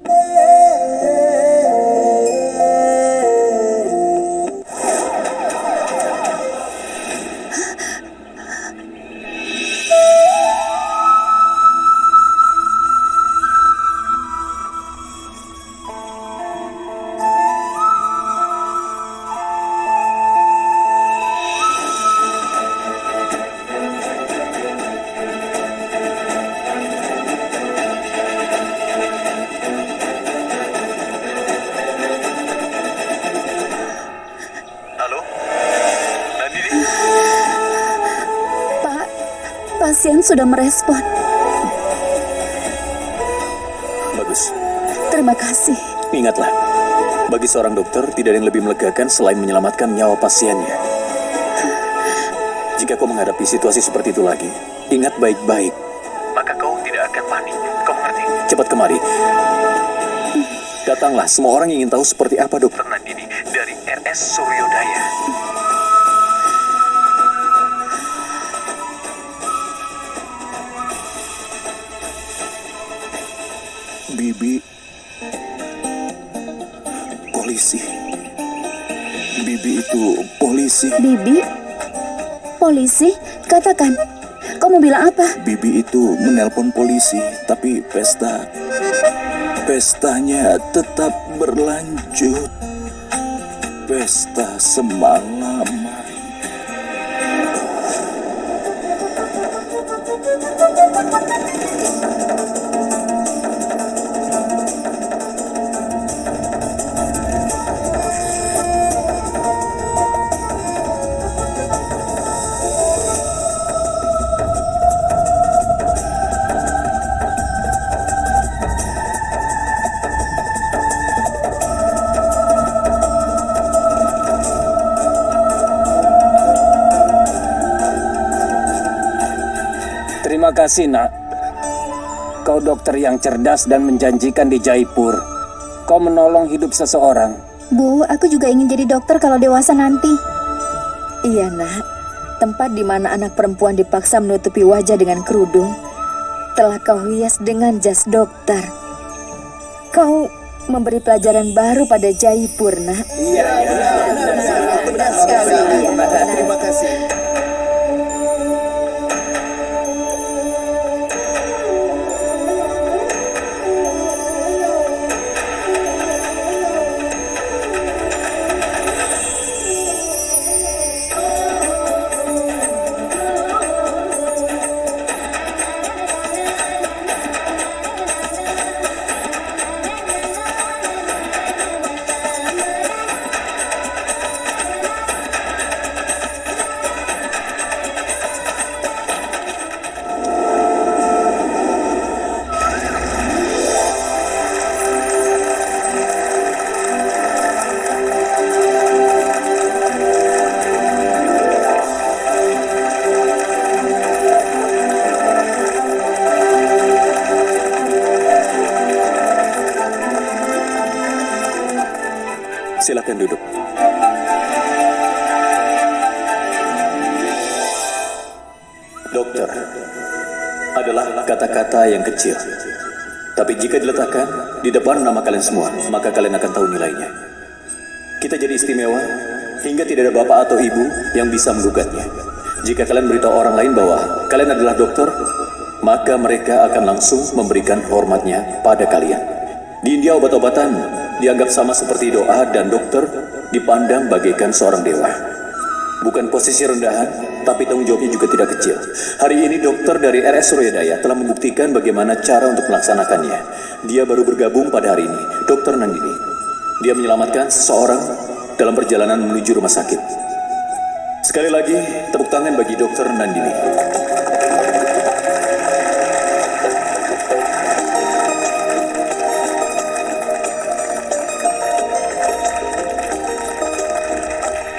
Yeah. Sudah merespon. Bagus. Terima kasih. Ingatlah, bagi seorang dokter tidak ada yang lebih melegakan selain menyelamatkan nyawa pasiennya. Jika kau menghadapi situasi seperti itu lagi, ingat baik-baik. Maka kau tidak akan panik. Kau mengerti? Cepat kemari. Datanglah, semua orang ingin tahu seperti apa dokter Nandini dari RS Suryodaya. Bibi polisi. Bibi itu polisi. Bibi? Polisi? Katakan. Kau mau bilang apa? Bibi itu menelpon polisi, tapi pesta pestanya tetap berlanjut. Pesta semalaman. Terima kasih, Nak. Kau dokter yang cerdas dan menjanjikan di Jaipur. Kau menolong hidup seseorang. Bu, aku juga ingin jadi dokter kalau dewasa nanti. Iya, nak. Tempat di mana anak perempuan dipaksa menutupi wajah dengan kerudung telah kau hias dengan jas dokter. Kau memberi pelajaran baru pada Jaipur, nak. Iya, benar sekali. Iya, benar. Terima kasih. Kecil. Tapi jika diletakkan di depan nama kalian semua, maka kalian akan tahu nilainya. Kita jadi istimewa hingga tidak ada bapak atau ibu yang bisa menggugatnya. Jika kalian beritahu orang lain bahwa kalian adalah dokter, maka mereka akan langsung memberikan hormatnya pada kalian. Di India obat-obatan dianggap sama seperti doa dan dokter dipandang bagaikan seorang dewa. Bukan posisi rendahan, tapi tanggung jawabnya juga tidak kecil. Hari ini dokter dari RS Suryadaya telah membuktikan bagaimana cara untuk melaksanakannya. Dia baru bergabung pada hari ini, Dokter Nandini. Dia menyelamatkan seseorang dalam perjalanan menuju rumah sakit. Sekali lagi, tepuk tangan bagi Dokter Nandini.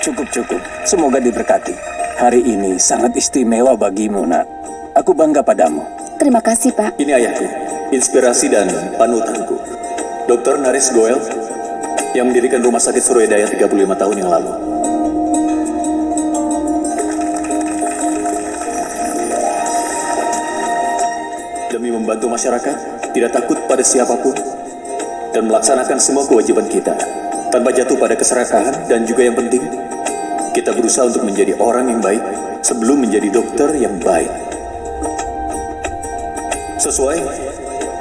Cukup, cukup. Semoga diberkati. Hari ini sangat istimewa bagimu, nak. Aku bangga padamu. Terima kasih, Pak. Ini ayahku, inspirasi dan panutanku. Dr. Naris Goel yang mendirikan Rumah Sakit Suryadaya 35 tahun yang lalu. Demi membantu masyarakat, tidak takut pada siapa pun, dan melaksanakan semua kewajiban kita tanpa jatuh pada keserakahan dan juga yang penting kita berusaha untuk menjadi orang yang baik sebelum menjadi dokter yang baik. Sesuai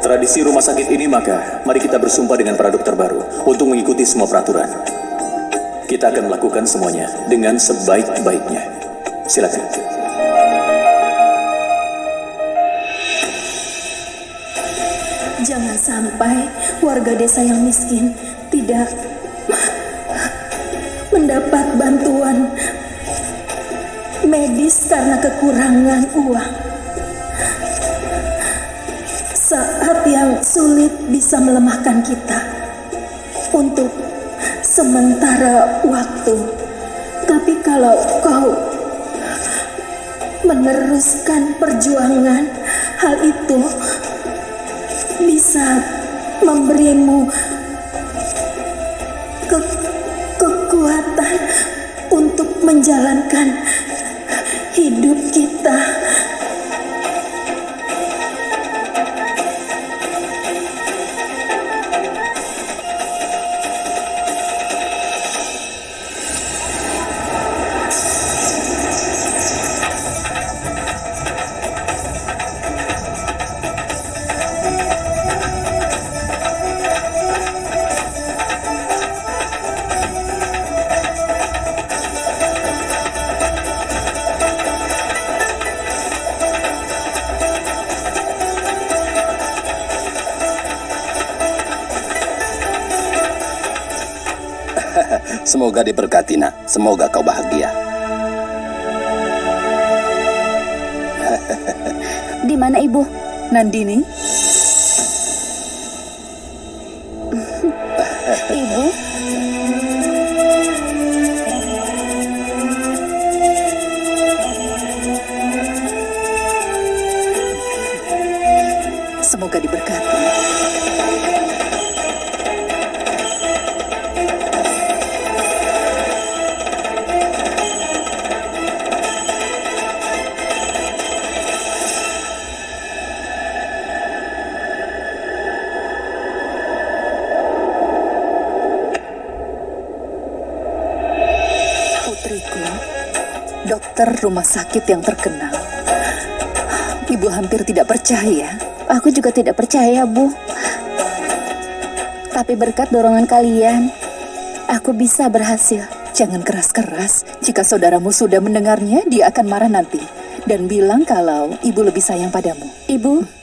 tradisi rumah sakit ini maka mari kita bersumpah dengan para dokter baru untuk mengikuti semua peraturan. Kita akan melakukan semuanya dengan sebaik-baiknya. Silakan. Jangan sampai warga desa yang miskin tidak mendapat bantuan medis karena kekurangan uang. Saat yang sulit bisa melemahkan kita untuk sementara waktu. Tapi kalau kau meneruskan perjuangan, hal itu bisa memberimu menjalankan Semoga diberkati nak. Semoga kau bahagia. Di mana ibu? Nandini, Putriku, dokter rumah sakit yang terkenal. Ibu hampir tidak percaya Aku juga tidak percaya, Bu. Tapi berkat dorongan kalian, aku bisa berhasil. Jangan keras-keras. Jika saudaramu sudah mendengarnya, dia akan marah nanti. Dan bilang kalau ibu lebih sayang padamu. Ibu,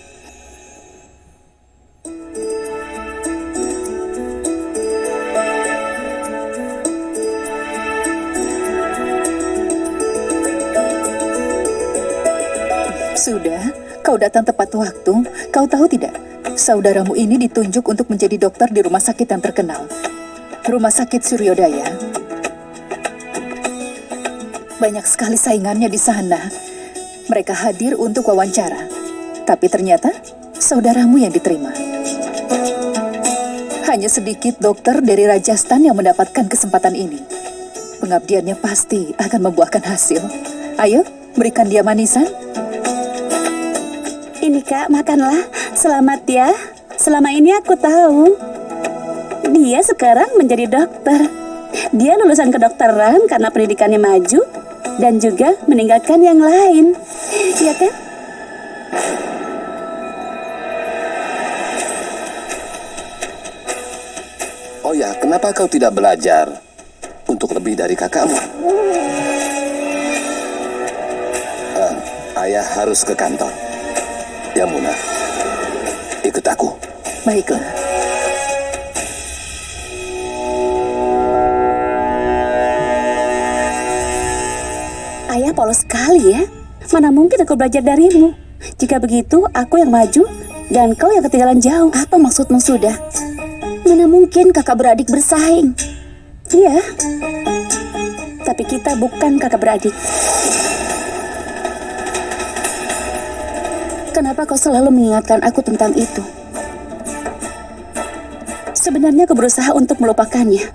Sudah, kau datang tepat waktu. Kau tahu tidak? Saudaramu ini ditunjuk untuk menjadi dokter di rumah sakit yang terkenal. Rumah sakit Suryodaya. Banyak sekali saingannya di sana. Mereka hadir untuk wawancara. Tapi ternyata saudaramu yang diterima. Hanya sedikit dokter dari Rajasthan yang mendapatkan kesempatan ini. Pengabdiannya pasti akan membuahkan hasil. Ayo, berikan dia manisan. Kak, makanlah. Selamat ya. Selama ini aku tahu. Dia sekarang menjadi dokter. Dia lulusan kedokteran karena pendidikannya maju dan juga meninggalkan yang lain. Iya kan? Oh ya, kenapa kau tidak belajar untuk lebih dari kakakmu? Eh, ayah harus ke kantor. Ya Muna, ikut aku. Baiklah. Ayah polos sekali ya. Mana mungkin aku belajar darimu. Jika begitu, aku yang maju dan kau yang ketinggalan jauh. apa maksudmu sudah? Mana mungkin kakak beradik bersaing? Iya. Tapi kita bukan kakak beradik. kenapa kau selalu mengingatkan aku tentang itu. Sebenarnya aku berusaha untuk melupakannya.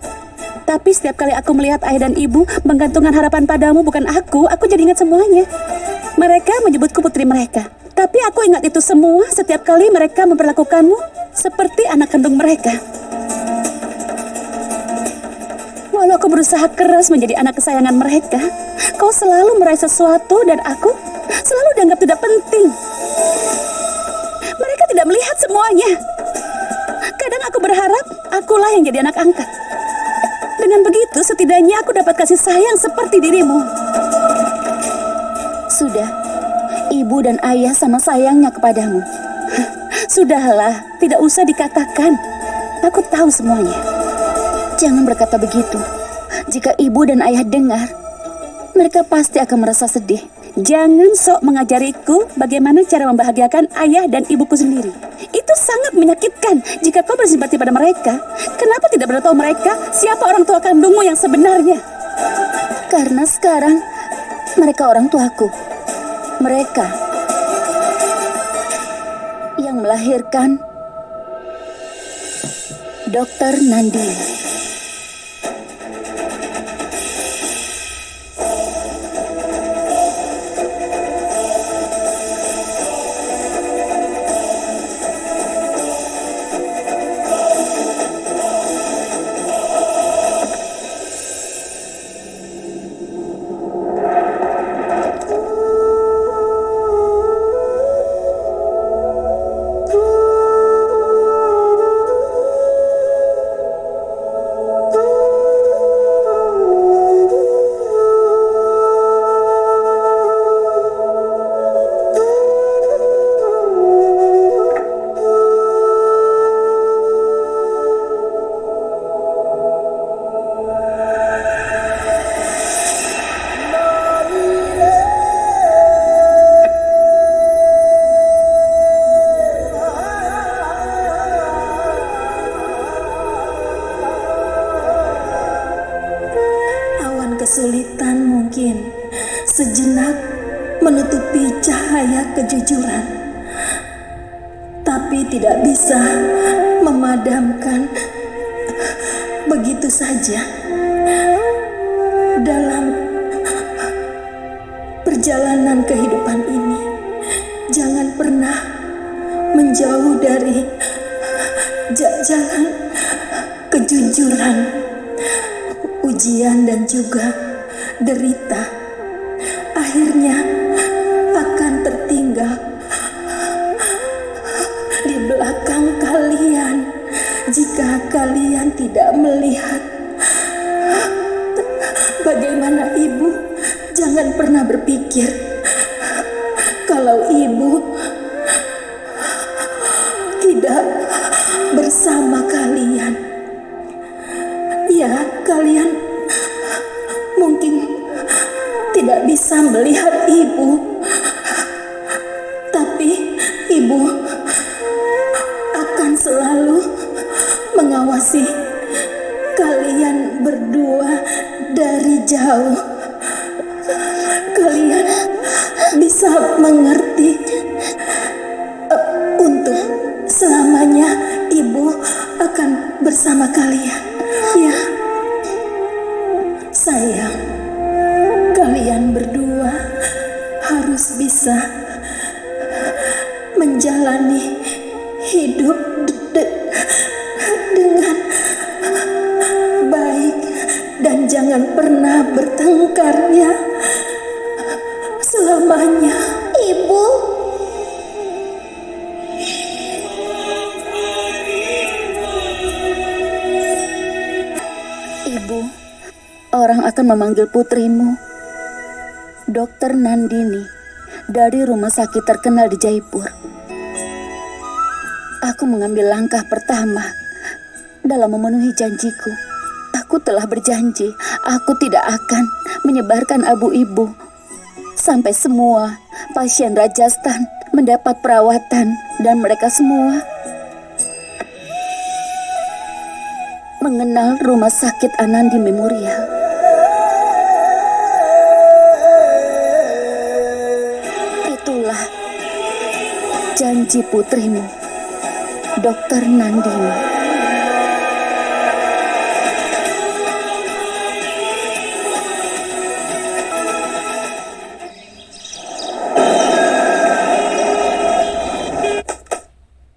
Tapi setiap kali aku melihat ayah dan ibu menggantungkan harapan padamu bukan aku, aku jadi ingat semuanya. Mereka menyebutku putri mereka. Tapi aku ingat itu semua setiap kali mereka memperlakukanmu seperti anak kandung mereka. Walau aku berusaha keras menjadi anak kesayangan mereka, kau selalu meraih sesuatu dan aku selalu dianggap tidak penting. Mereka tidak melihat semuanya. Kadang aku berharap akulah yang jadi anak angkat. Dengan begitu setidaknya aku dapat kasih sayang seperti dirimu. Sudah, ibu dan ayah sama sayangnya kepadamu. Sudahlah, tidak usah dikatakan. Aku tahu semuanya. Jangan berkata begitu. Jika ibu dan ayah dengar, mereka pasti akan merasa sedih. Jangan sok mengajariku bagaimana cara membahagiakan ayah dan ibuku sendiri. Itu sangat menyakitkan jika kau bersimpati pada mereka. Kenapa tidak beritahu mereka siapa orang tua kandungmu yang sebenarnya? Karena sekarang mereka orang tuaku. Mereka yang melahirkan Dokter Nandi. Kejujuran, tapi tidak bisa memadamkan begitu saja. Dalam perjalanan kehidupan ini, jangan pernah menjauh dari ja- jalan kejujuran ujian dan juga derita berpikir kalau ibu tidak bersama kalian ya kalian mungkin tidak bisa melihat ibu. Tapi ibu akan selalu mengawasi kalian berdua dari jauh sayang kalian berdua harus bisa memanggil putrimu, Dokter Nandini, dari rumah sakit terkenal di Jaipur. Aku mengambil langkah pertama dalam memenuhi janjiku. Aku telah berjanji, aku tidak akan menyebarkan abu ibu sampai semua pasien Rajasthan mendapat perawatan dan mereka semua mengenal rumah sakit Anandi Memorial. Janji putrimu, Dokter Nandini.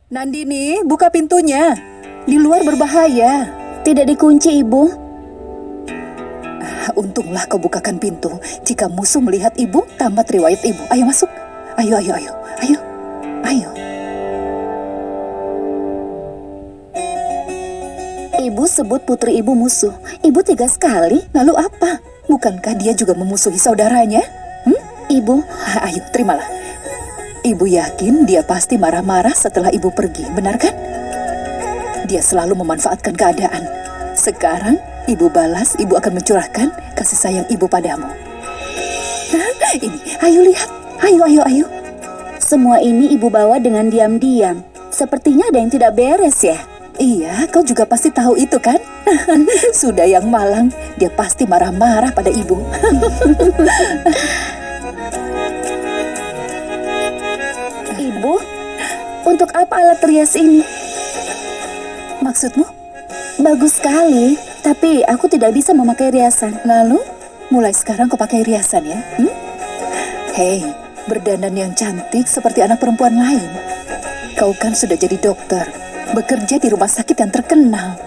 Nandini, buka pintunya. Di luar berbahaya. Tidak dikunci, Ibu. Untunglah kau bukakan pintu. Jika musuh melihat ibu, tamat riwayat ibu. Ayo masuk. Ayo, ayo. Ayo. Ayo. Sebut putri ibu musuh. Ibu tega sekali. Lalu apa? Bukankah dia juga memusuhi saudaranya? Hmm? Ibu, Ah, Ayo, terimalah. Ibu yakin dia pasti marah-marah setelah ibu pergi, benar kan? Dia selalu memanfaatkan keadaan. Sekarang, ibu balas, ibu akan mencurahkan kasih sayang ibu padamu. Hah, Ini, ayo lihat. Ayo, ayo, ayo. semua ini ibu bawa dengan diam-diam. Sepertinya ada yang tidak beres ya. Iya, kau juga pasti tahu itu kan? Sudah yang malang, dia pasti marah-marah pada ibu. Ibu, untuk apa alat rias ini? Maksudmu? Bagus sekali, tapi aku tidak bisa memakai riasan. Lalu, mulai sekarang kau pakai riasan ya? Hmm? Hei, berdandan yang cantik seperti anak perempuan lain. Kau kan sudah jadi dokter, bekerja di rumah sakit yang terkenal.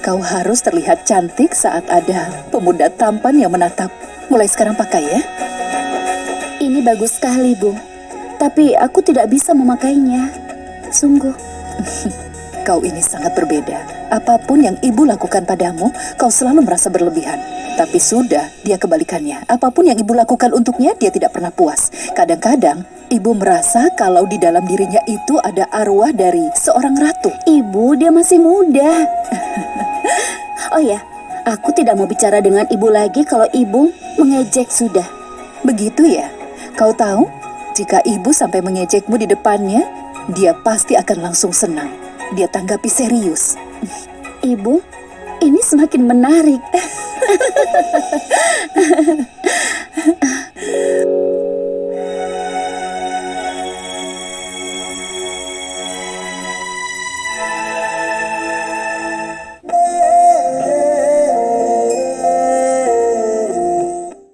Kau harus terlihat cantik saat ada pemuda tampan yang menatap. Mulai sekarang pakai ya. Ini bagus sekali, Bu. Tapi aku tidak bisa memakainya. Sungguh. Kau ini sangat berbeda. Apa pun yang ibu lakukan padamu, kau selalu merasa berlebihan. Tapi sudah, dia kebalikannya. Apa pun yang ibu lakukan untuknya, dia tidak pernah puas. Kadang-kadang, ibu merasa kalau di dalam dirinya itu ada arwah dari seorang ratu. Ibu, dia masih muda. oh ya, aku tidak mau bicara dengan ibu lagi kalau ibu mengejek sudah. Begitu ya? Kau tahu, jika ibu sampai mengejekmu di depannya, dia pasti akan langsung senang dia tanggapi serius. Ibu, ini semakin menarik.